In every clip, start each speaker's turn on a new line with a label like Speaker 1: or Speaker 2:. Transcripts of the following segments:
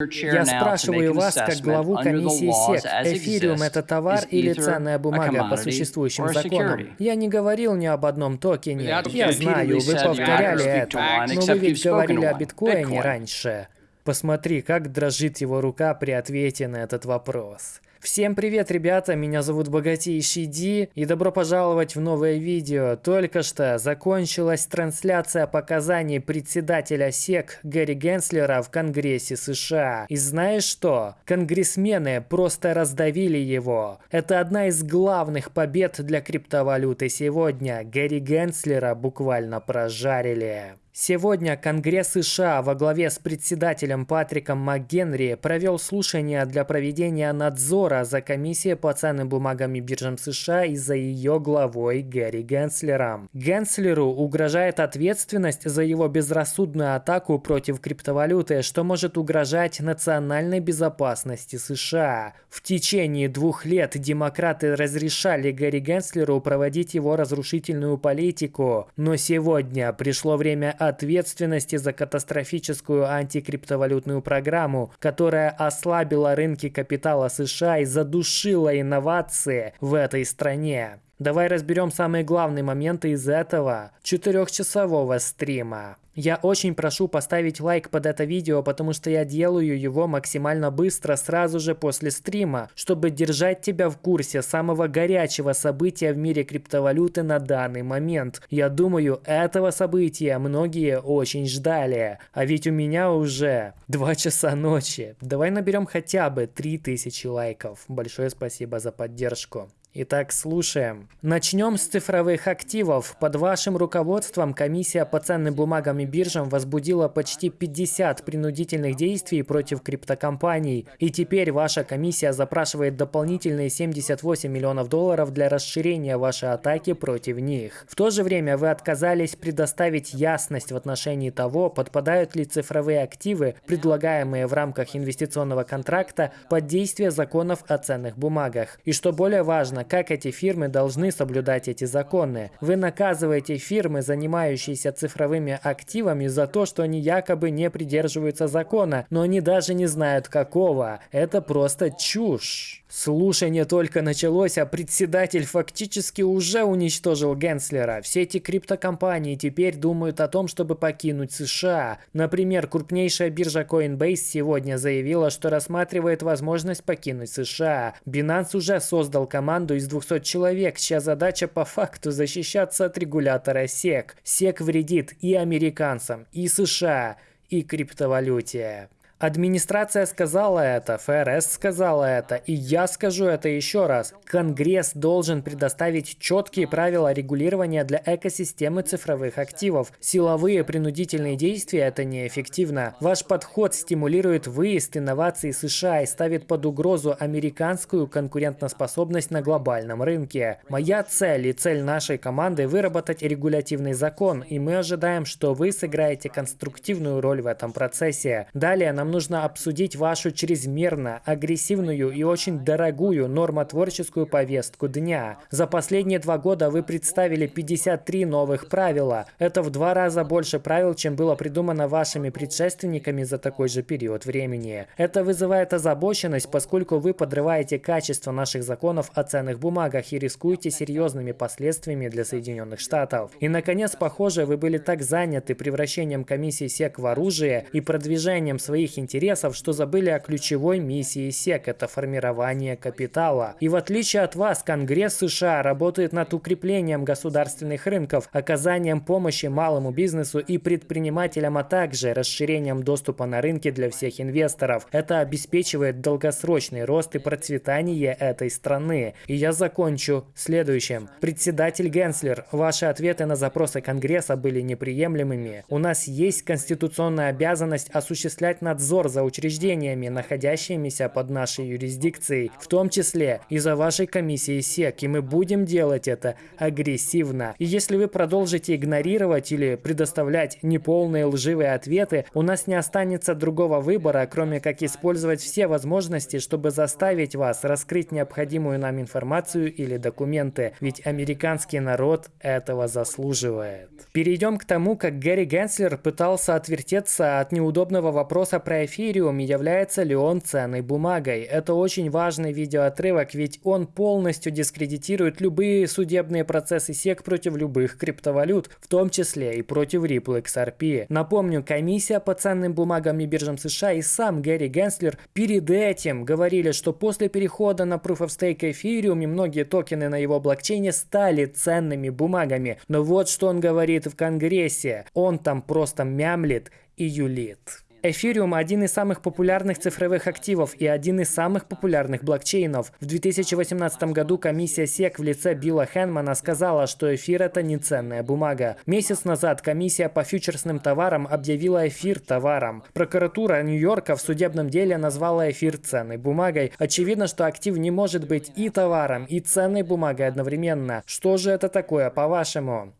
Speaker 1: Я спрашиваю вас, как главу комиссии СЕК, эфириум это товар или ценная бумага по существующим законам? Я не говорил ни об одном токене. Я знаю, вы повторяли это, но вы ведь говорили о биткоине раньше. Посмотри, как дрожит его рука при ответе на этот вопрос. Всем привет, ребята, меня зовут Богатейший Ди, и добро пожаловать в новое видео. Только что закончилась трансляция показаний председателя СЕК Гэри Генслера в Конгрессе США. И знаешь что? Конгрессмены просто раздавили его. Это одна из главных побед для криптовалюты сегодня. Гэри Генслера буквально прожарили. Сегодня Конгресс США во главе с председателем Патриком МакГенри провел слушание для проведения надзора за комиссией по ценным бумагам и биржам США и за ее главой Гэри Генслером. Генслеру угрожает ответственность за его безрассудную атаку против криптовалюты, что может угрожать национальной безопасности США. В течение двух лет демократы разрешали Гэри Генслеру проводить его разрушительную политику, но сегодня пришло время ответственности за катастрофическую антикриптовалютную программу, которая ослабила рынки капитала США и задушила инновации в этой стране. Давай разберем самые главные моменты из этого четырехчасового стрима. Я очень прошу поставить лайк под это видео, потому что я делаю его максимально быстро сразу же после стрима, чтобы держать тебя в курсе самого горячего события в мире криптовалюты на данный момент. Я думаю, этого события многие очень ждали. А ведь у меня уже 2 часа ночи. Давай наберем хотя бы 3000 лайков. Большое спасибо за поддержку. Итак, слушаем. Начнем с цифровых активов. Под вашим руководством комиссия по ценным бумагам и биржам возбудила почти 50 принудительных действий против криптокомпаний. И теперь ваша комиссия запрашивает дополнительные 78 миллионов долларов для расширения вашей атаки против них. В то же время вы отказались предоставить ясность в отношении того, подпадают ли цифровые активы, предлагаемые в рамках инвестиционного контракта, под действие законов о ценных бумагах. И что более важно, как эти фирмы должны соблюдать эти законы. Вы наказываете фирмы, занимающиеся цифровыми активами, за то, что они якобы не придерживаются закона, но они даже не знают какого. Это просто чушь. Слушание только началось, а председатель фактически уже уничтожил Генслера. Все эти криптокомпании теперь думают о том, чтобы покинуть США. Например, крупнейшая биржа Coinbase сегодня заявила, что рассматривает возможность покинуть США. Binance уже создал команду из 200 человек, чья задача по факту защищаться от регулятора SEC. SEC вредит и американцам, и США, и криптовалюте. Администрация сказала это, ФРС сказала это, и я скажу это еще раз. Конгресс должен предоставить четкие правила регулирования для экосистемы цифровых активов. Силовые принудительные действия – это неэффективно. Ваш подход стимулирует выезд инноваций США и ставит под угрозу американскую конкурентоспособность на глобальном рынке. Моя цель и цель нашей команды – выработать регулятивный закон, и мы ожидаем, что вы сыграете конструктивную роль в этом процессе. Далее нам нам нужно обсудить вашу чрезмерно агрессивную и очень дорогую нормотворческую повестку дня. За последние два года вы представили 53 новых правила. Это в два раза больше правил, чем было придумано вашими предшественниками за такой же период времени. Это вызывает озабоченность, поскольку вы подрываете качество наших законов о ценных бумагах и рискуете серьезными последствиями для Соединенных Штатов. И, наконец, похоже, вы были так заняты превращением комиссии СЕК в оружие и продвижением своих интересов, что забыли о ключевой миссии СЕК – это формирование капитала. И в отличие от вас, Конгресс США работает над укреплением государственных рынков, оказанием помощи малому бизнесу и предпринимателям, а также расширением доступа на рынки для всех инвесторов. Это обеспечивает долгосрочный рост и процветание этой страны. И я закончу следующим. Председатель Генслер, ваши ответы на запросы Конгресса были неприемлемыми. У нас есть конституционная обязанность осуществлять надзор надзор за учреждениями, находящимися под нашей юрисдикцией, в том числе и за вашей комиссией СЕК, и мы будем делать это агрессивно. И если вы продолжите игнорировать или предоставлять неполные лживые ответы, у нас не останется другого выбора, кроме как использовать все возможности, чтобы заставить вас раскрыть необходимую нам информацию или документы, ведь американский народ этого заслуживает. Перейдем к тому, как Гэри Генслер пытался отвертеться от неудобного вопроса про эфириум является ли он ценной бумагой. Это очень важный видеоотрывок, ведь он полностью дискредитирует любые судебные процессы SEC против любых криптовалют, в том числе и против Ripple XRP. Напомню, комиссия по ценным бумагам и биржам США и сам Гэри Генслер перед этим говорили, что после перехода на Proof of Stake эфириум и многие токены на его блокчейне стали ценными бумагами. Но вот что он говорит в Конгрессе. Он там просто мямлит и юлит. Эфириум – один из самых популярных цифровых активов и один из самых популярных блокчейнов. В 2018 году комиссия SEC в лице Билла Хэнмана сказала, что эфир – это не ценная бумага. Месяц назад комиссия по фьючерсным товарам объявила эфир товаром. Прокуратура Нью-Йорка в судебном деле назвала эфир ценной бумагой. Очевидно, что актив не может быть и товаром, и ценной бумагой одновременно. Что же это такое, по-вашему?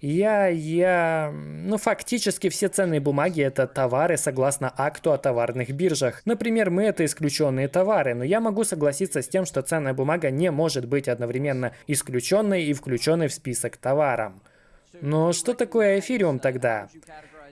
Speaker 1: Я, я... Ну, фактически все ценные бумаги – это товары согласно акту о товарных биржах. Например, мы – это исключенные товары, но я могу согласиться с тем, что ценная бумага не может быть одновременно исключенной и включенной в список товаром. Но что такое эфириум тогда?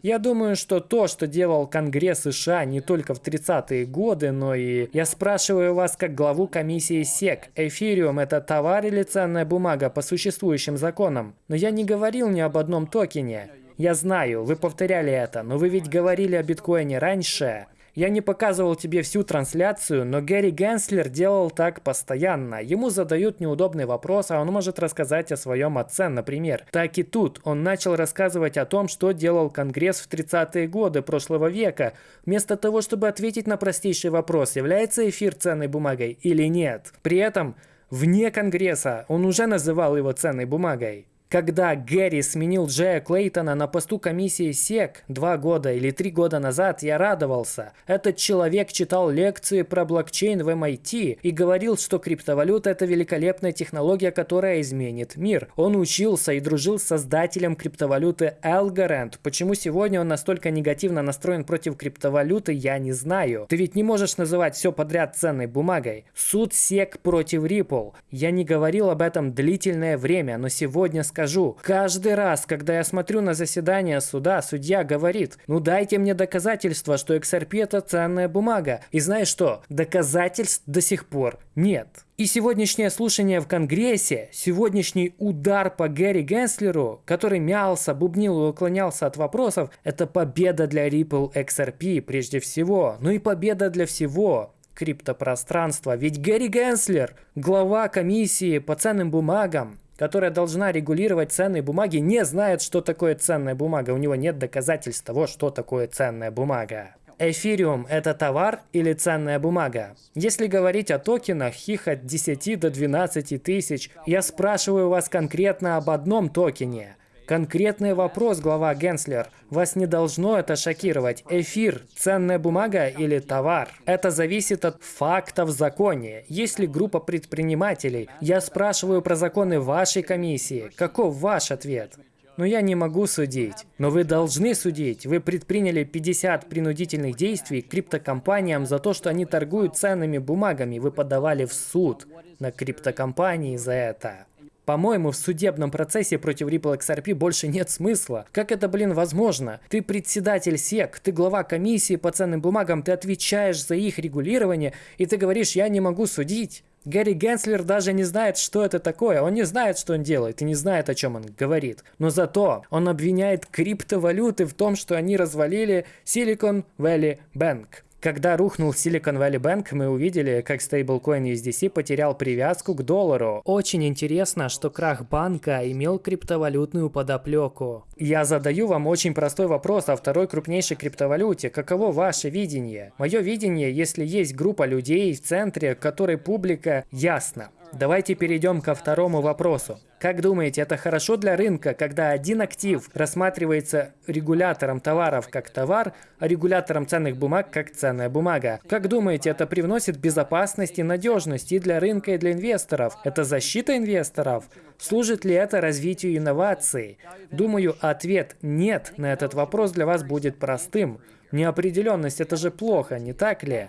Speaker 1: Я думаю, что то, что делал Конгресс США не только в 30-е годы, но и... Я спрашиваю вас как главу комиссии СЕК. Эфириум – это товар или ценная бумага по существующим законам? Но я не говорил ни об одном токене. Я знаю, вы повторяли это, но вы ведь говорили о биткоине раньше. Я не показывал тебе всю трансляцию, но Гэри Генслер делал так постоянно. Ему задают неудобный вопрос, а он может рассказать о своем отце, например. Так и тут он начал рассказывать о том, что делал Конгресс в 30-е годы прошлого века, вместо того, чтобы ответить на простейший вопрос, является эфир ценной бумагой или нет. При этом вне Конгресса он уже называл его ценной бумагой. Когда Гэри сменил Джея Клейтона на посту комиссии СЕК два года или три года назад, я радовался. Этот человек читал лекции про блокчейн в MIT и говорил, что криптовалюта – это великолепная технология, которая изменит мир. Он учился и дружил с создателем криптовалюты Algorand. Почему сегодня он настолько негативно настроен против криптовалюты, я не знаю. Ты ведь не можешь называть все подряд ценной бумагой. Суд СЕК против Ripple. Я не говорил об этом длительное время, но сегодня сказал скажу. Каждый раз, когда я смотрю на заседание суда, судья говорит, ну дайте мне доказательства, что XRP это ценная бумага. И знаешь что? Доказательств до сих пор нет. И сегодняшнее слушание в Конгрессе, сегодняшний удар по Гэри Генслеру, который мялся, бубнил и уклонялся от вопросов, это победа для Ripple XRP прежде всего, ну и победа для всего криптопространства. Ведь Гэри Генслер, глава комиссии по ценным бумагам, которая должна регулировать ценные бумаги, не знает, что такое ценная бумага. У него нет доказательств того, что такое ценная бумага. Эфириум – это товар или ценная бумага? Если говорить о токенах, их от 10 до 12 тысяч, я спрашиваю вас конкретно об одном токене. Конкретный вопрос, глава Генслер. Вас не должно это шокировать. Эфир – ценная бумага или товар? Это зависит от фактов в законе. Есть ли группа предпринимателей? Я спрашиваю про законы вашей комиссии. Каков ваш ответ? Но я не могу судить. Но вы должны судить. Вы предприняли 50 принудительных действий криптокомпаниям за то, что они торгуют ценными бумагами. Вы подавали в суд на криптокомпании за это. По-моему, в судебном процессе против Ripple XRP больше нет смысла. Как это, блин, возможно? Ты председатель СЕК, ты глава комиссии по ценным бумагам, ты отвечаешь за их регулирование, и ты говоришь, я не могу судить. Гэри Генслер даже не знает, что это такое. Он не знает, что он делает и не знает, о чем он говорит. Но зато он обвиняет криптовалюты в том, что они развалили Silicon Valley Bank. Когда рухнул Silicon Valley Bank, мы увидели, как стейблкоин USDC потерял привязку к доллару. Очень интересно, что крах банка имел криптовалютную подоплеку. Я задаю вам очень простой вопрос о второй крупнейшей криптовалюте. Каково ваше видение? Мое видение, если есть группа людей в центре, которой публика ясна. Давайте перейдем ко второму вопросу. Как думаете, это хорошо для рынка, когда один актив рассматривается регулятором товаров как товар, а регулятором ценных бумаг как ценная бумага? Как думаете, это привносит безопасность и надежность и для рынка, и для инвесторов? Это защита инвесторов? Служит ли это развитию инноваций? Думаю, ответ «нет» на этот вопрос для вас будет простым. Неопределенность – это же плохо, не так ли?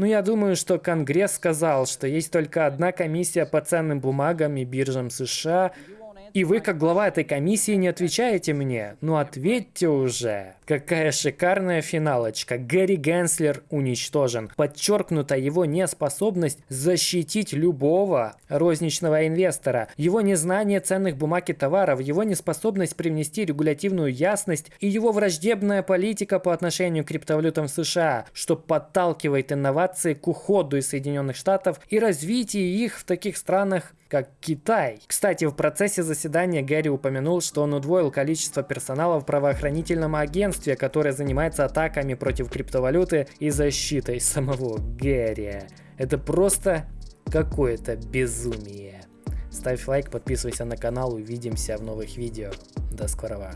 Speaker 1: Ну, я думаю, что Конгресс сказал, что есть только одна комиссия по ценным бумагам и биржам США. И вы, как глава этой комиссии, не отвечаете мне? Ну ответьте уже. Какая шикарная финалочка. Гэри Генслер уничтожен. Подчеркнута его неспособность защитить любого розничного инвестора, его незнание ценных бумаг и товаров, его неспособность привнести регулятивную ясность и его враждебная политика по отношению к криптовалютам в США, что подталкивает инновации к уходу из Соединенных Штатов и развитию их в таких странах, как Китай. Кстати, в процессе заседания Гэри упомянул, что он удвоил количество персонала в правоохранительном агентстве, которое занимается атаками против криптовалюты и защитой самого Гэри. Это просто какое-то безумие. Ставь лайк, подписывайся на канал, увидимся в новых видео. До скорого.